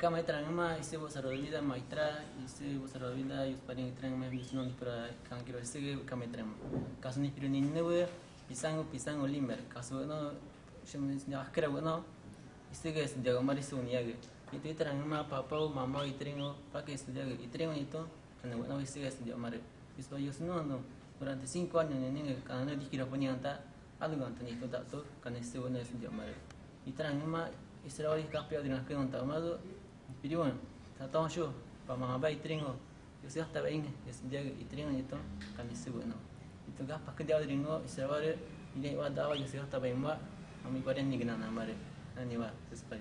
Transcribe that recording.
kama itra ngama ise bo saro vida maitra ise bo saro vida yus paling itra ngama bis non para kan kiro ise kama itra ngama kaso ni piru ni newe pisang pisang olimer kaso no shem ni akra no ise ge ise jaga mari su ni age itu itra ngama papa mama itra ngo pakai ise jaga itra ngo itu kana no ise ge ise jaga mari bis ba yus no no durante 5 años ni kana di kira ponianta algo antoni tak tu kana ise no ise jaga mari itra ngama Israel campeão de naquele não tá mas pediu piriwan ta tong shu paman ma ba itringo tak baik ni bain dia sia itringo yo tong kan isu no itu kan pa kedia itringo isa dia, dia wa da wa yo sia ta kami ma ni kena nama dia. Ani wa sespa